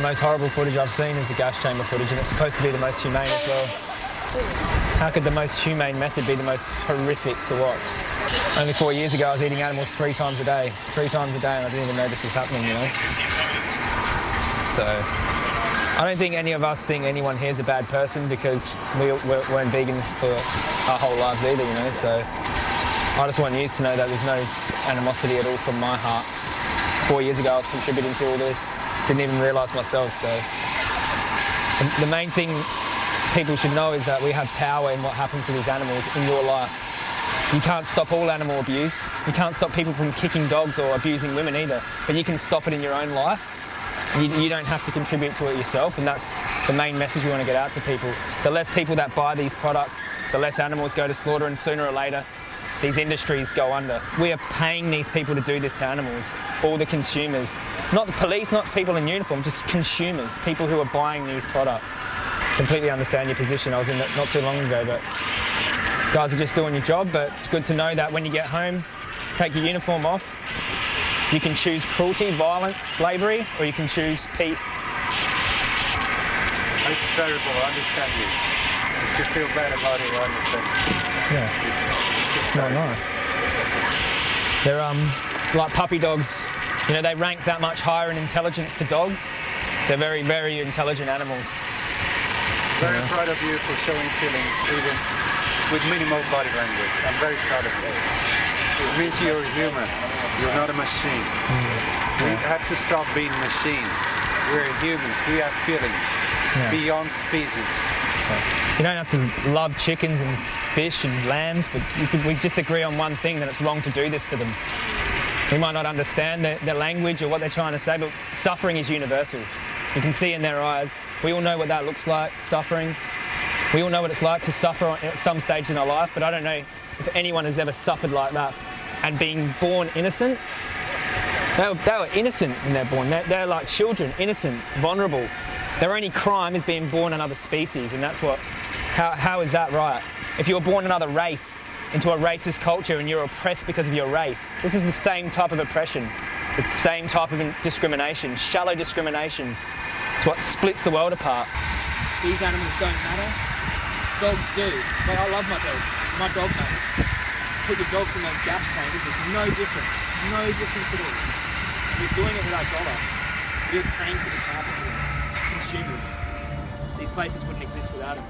most horrible footage I've seen is the gas chamber footage, and it's supposed to be the most humane as well. How could the most humane method be the most horrific to watch? Only four years ago, I was eating animals three times a day, three times a day, and I didn't even know this was happening, you know? So, I don't think any of us think anyone here is a bad person because we weren't vegan for our whole lives either, you know? So, I just want you to know that there's no animosity at all from my heart. Four years ago, I was contributing to all this, didn't even realise myself, so. The, the main thing people should know is that we have power in what happens to these animals in your life. You can't stop all animal abuse. You can't stop people from kicking dogs or abusing women either, but you can stop it in your own life. You, you, don't have to contribute to it yourself, and that's the main message we want to get out to people. The less people that buy these products, the less animals go to slaughter, and sooner or later, these industries go under. We are paying these people to do this to animals, all the consumers. Not the police, not people in uniform, just consumers, people who are buying these products completely understand your position. I was in it not too long ago, but guys are just doing your job. But it's good to know that when you get home, take your uniform off. You can choose cruelty, violence, slavery, or you can choose peace. It's terrible, I understand you. If you feel bad about it, I understand. Yeah. It's, it's not nice. They're um, like puppy dogs. You know, they rank that much higher in intelligence to dogs. They're very, very intelligent animals. Very yeah. proud of you for showing feelings, even with minimal body language. I'm very proud of you. It means you're human. You're not a machine. Mm. Yeah. We have to stop being machines. We're humans. We have feelings yeah. beyond species. You don't have to love chickens and fish and lambs, but could, we just agree on one thing, that it's wrong to do this to them. We might not understand their, their language or what they're trying to say, but suffering is universal. You can see in their eyes. We all know what that looks like, suffering. We all know what it's like to suffer at some stage in our life, but I don't know if anyone has ever suffered like that. And being born innocent, they were, they were innocent when they're born. They're, they're like children, innocent, vulnerable. Their only crime is being born another species, and that's what, how, how is that right? If you were born another race, into a racist culture and you're oppressed because of your race, this is the same type of oppression. It's the same type of discrimination, shallow discrimination. It's what splits the world apart. These animals don't matter. Dogs do. But I love my dog. My dog matters. Put your dogs in those gas chambers, there's no difference. No difference at all. You're doing it without dollar. We're paying for this to happen to. Consumers. These places wouldn't exist without them.